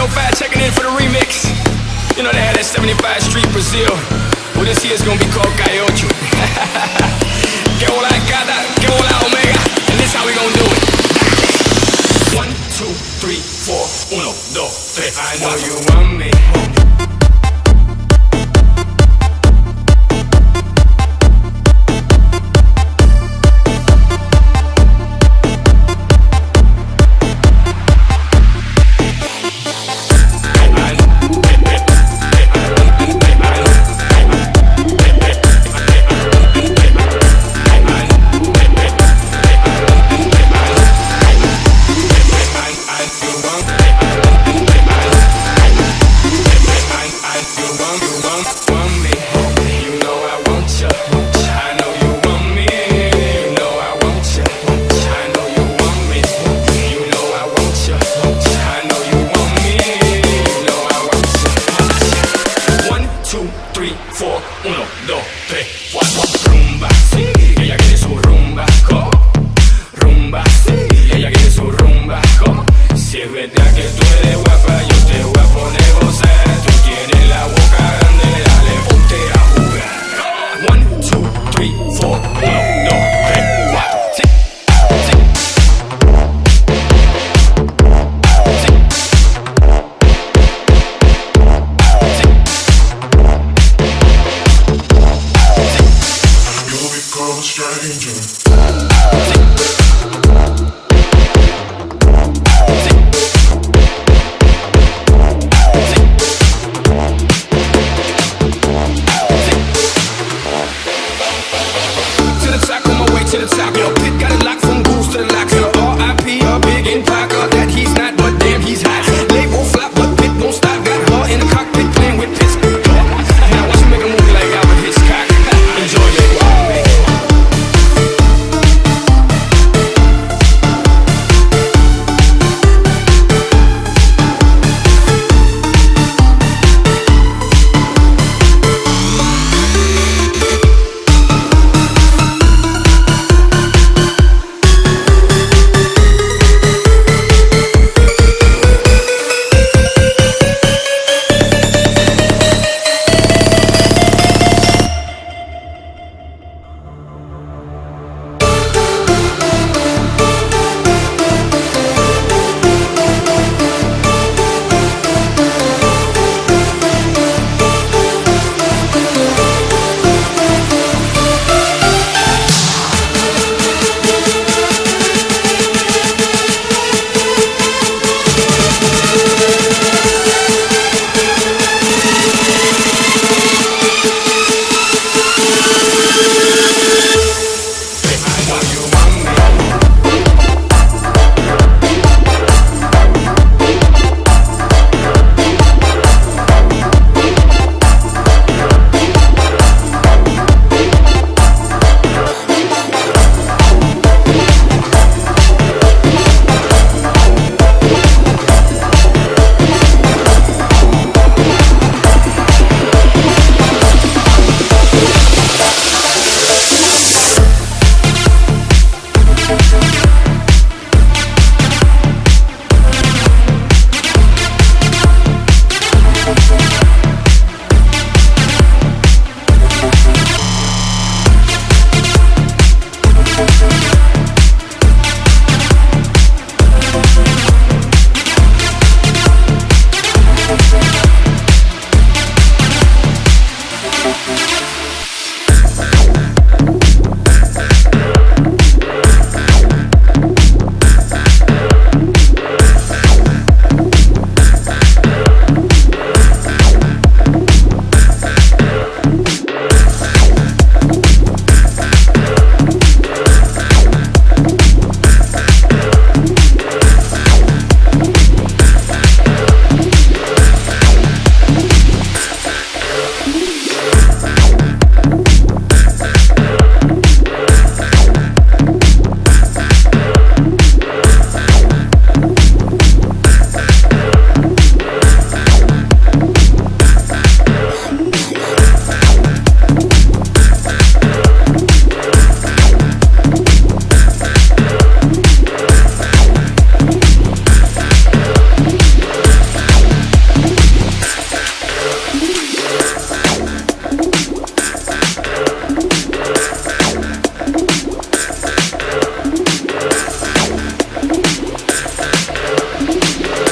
It's 305 checking in for the remix. You know they had that 75 Street Brazil. Well, this year's gonna be called Calle Ocho. que hola gata, que hola omega. And this how we gonna do it. One, two, three, four. Uno, dos, tres. I know you want me. stranger.